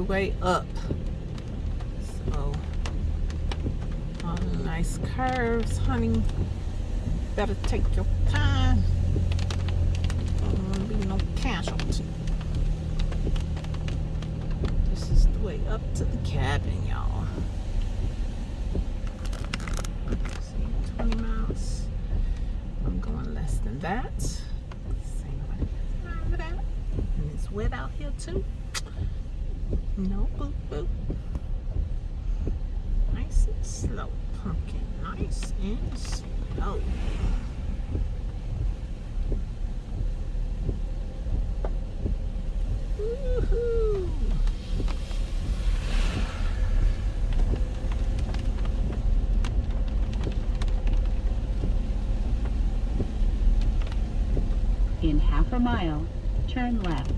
the way up. So, all nice curves, honey. Better take your time. Don't be no casualty. This is the way up to the cabin, y'all. See, 20 miles. I'm going less than that. Same way. And it's wet out here too. No boo boo. Nice and slow, pumpkin. Nice and slow. In half a mile, turn left.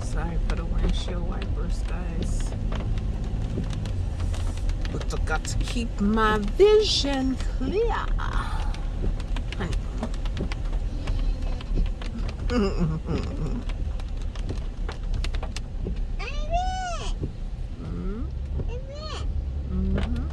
Sorry for the windshield wipers, guys. But I got to keep my vision clear. Honey. Mhm. Mhm.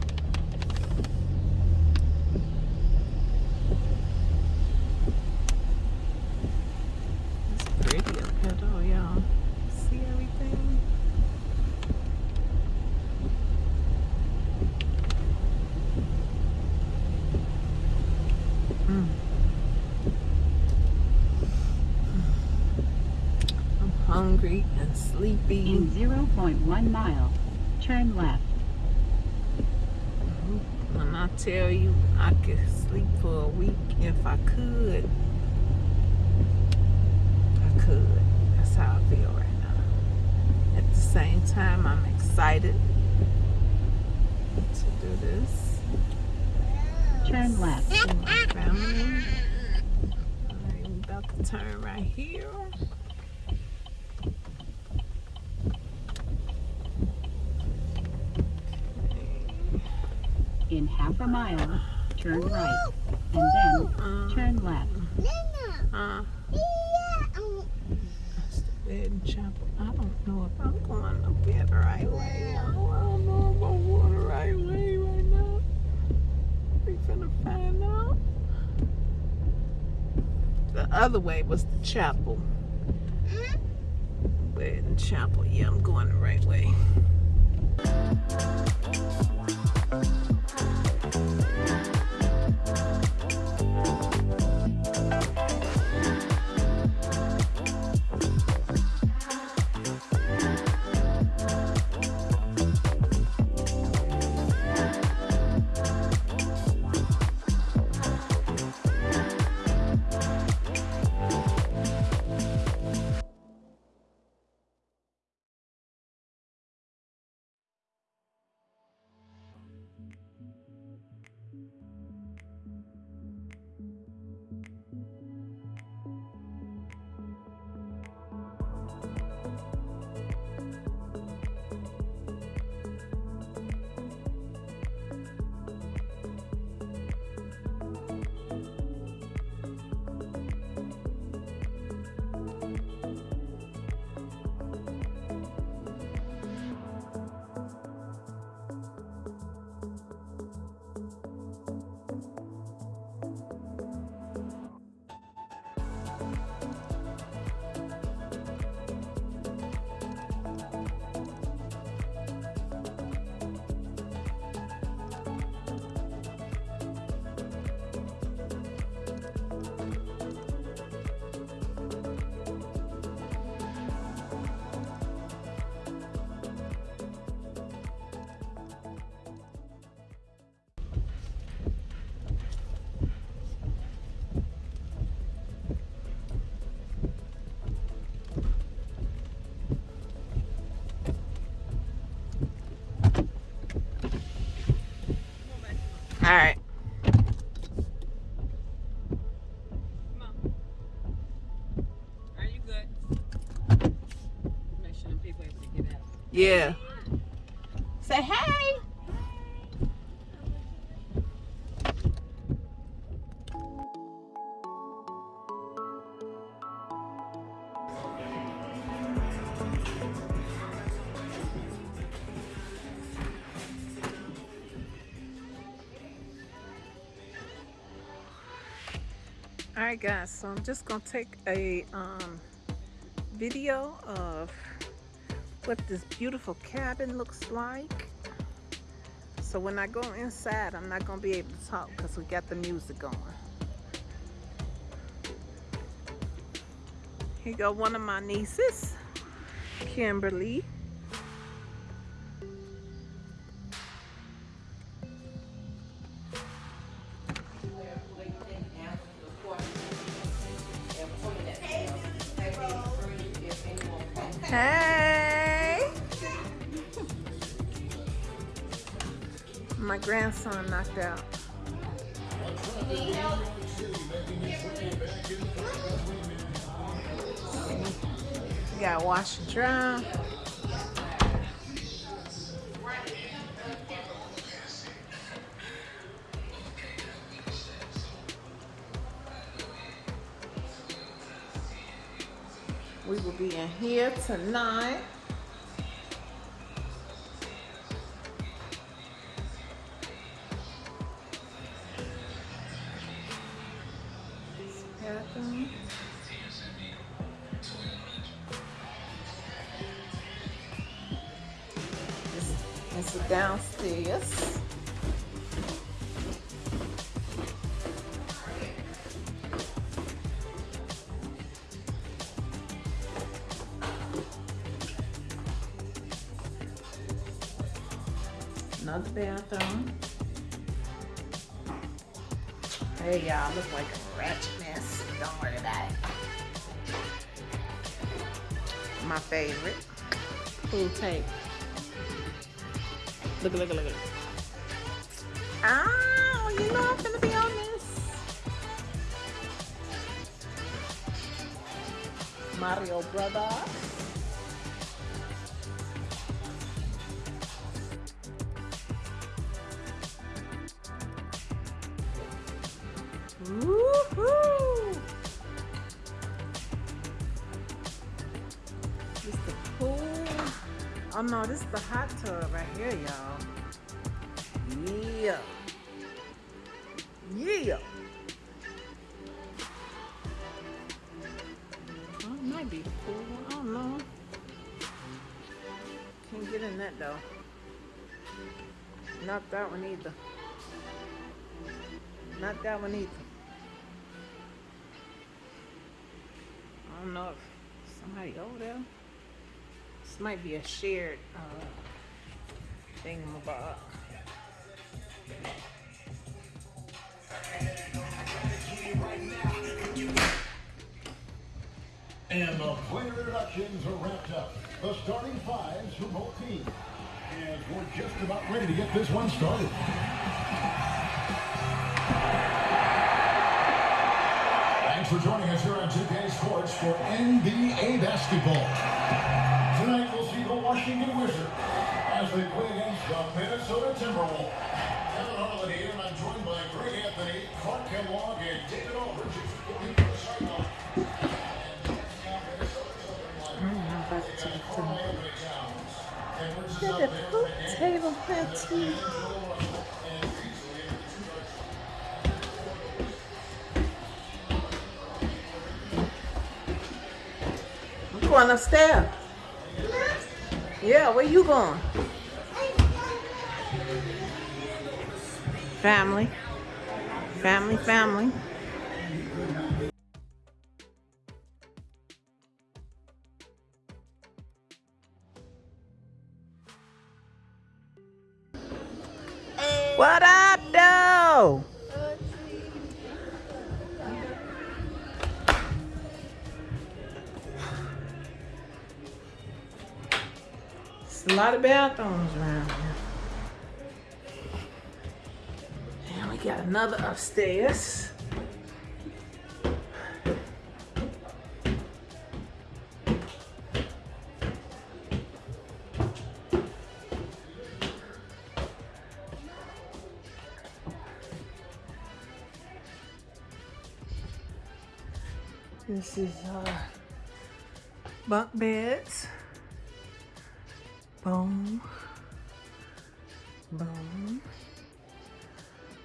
It's pretty up here though, y'all. See everything? Mm. I'm hungry and sleepy. In 0.1 mile, turn left. When I tell you I could sleep for a week if I could, I could. That's how I feel right now. At the same time, I'm excited to do this. Turn left. See my family. I'm about to turn right here. In half a mile, turn right. And then Um, turn left. uh, the and chapel. I don't know if I'm going to bed the right way. I don't know if I'm going the right way right now. We finna find out. The other way was the chapel. Bed and chapel. Yeah, I'm going the right way. All right. Are you good? Sure them people able to get out. Yeah. All right, guys. So I'm just gonna take a um, video of what this beautiful cabin looks like. So when I go inside, I'm not gonna be able to talk because we got the music going. Here go one of my nieces, Kimberly. My grandson knocked out. You gotta wash and dry. We will be in here tonight. Another bathroom. Hey y'all, look like a ratchet mess. Don't worry about it. My favorite. Pool tape. Look, look, look, look. Oh, you know I'm gonna be on this. Mario Brothers. Oh no, this is the hot tub right here, y'all. Yeah. Yeah. Oh, it might be pool. I don't know. Can't get in that though. Not that one either. Not that one either. I don't know if somebody over there. This might be a shared uh, thingamabob. And the player introductions are wrapped up. The starting fives for both teams. And we're just about ready to get this one started. Thanks for joining us here on 2K Sports for NBA basketball. Tonight we'll see the Washington Wizards as they play against the Minnesota Timberwolves. Kevin Harlan here, and I'm joined by Greg Anthony, Clark Kellogg, and David Aldridge. From the pool table here going upstairs. Yeah, where you going? Family. Family, family. What up, though? A lot of bathrooms around here. And we got another upstairs. This is uh, bunk beds. Boom. Boom.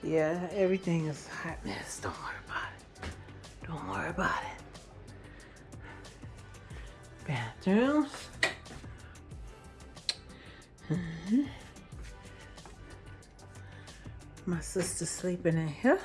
Yeah, everything is hot mess. Don't worry about it. Don't worry about it. Bathrooms. Mhm. My sister's sleeping in here.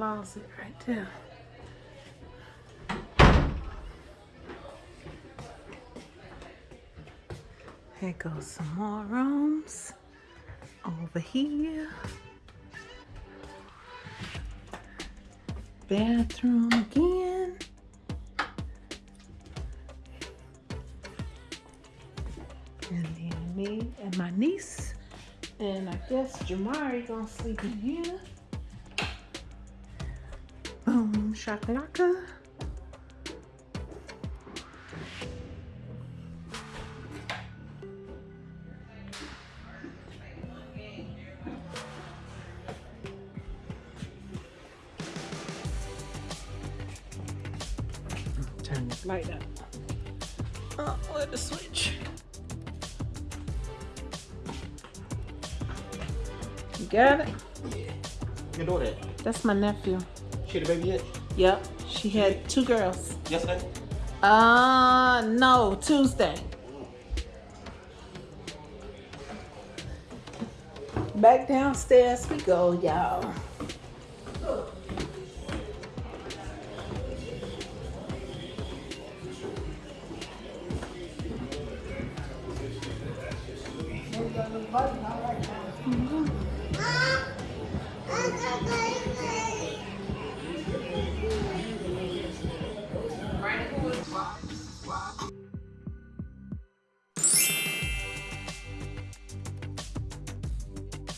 Closet right there. Here goes some more rooms over here. Bathroom again. And then me and my niece. And I guess Jamari gonna sleep in here. Shakalaka. Turn this light up. Oh, where the switch? You got it? You know that. That's my nephew. She had a baby yet? Yep, she had two girls. Yesterday? Uh, no, Tuesday. Back downstairs we go, y'all.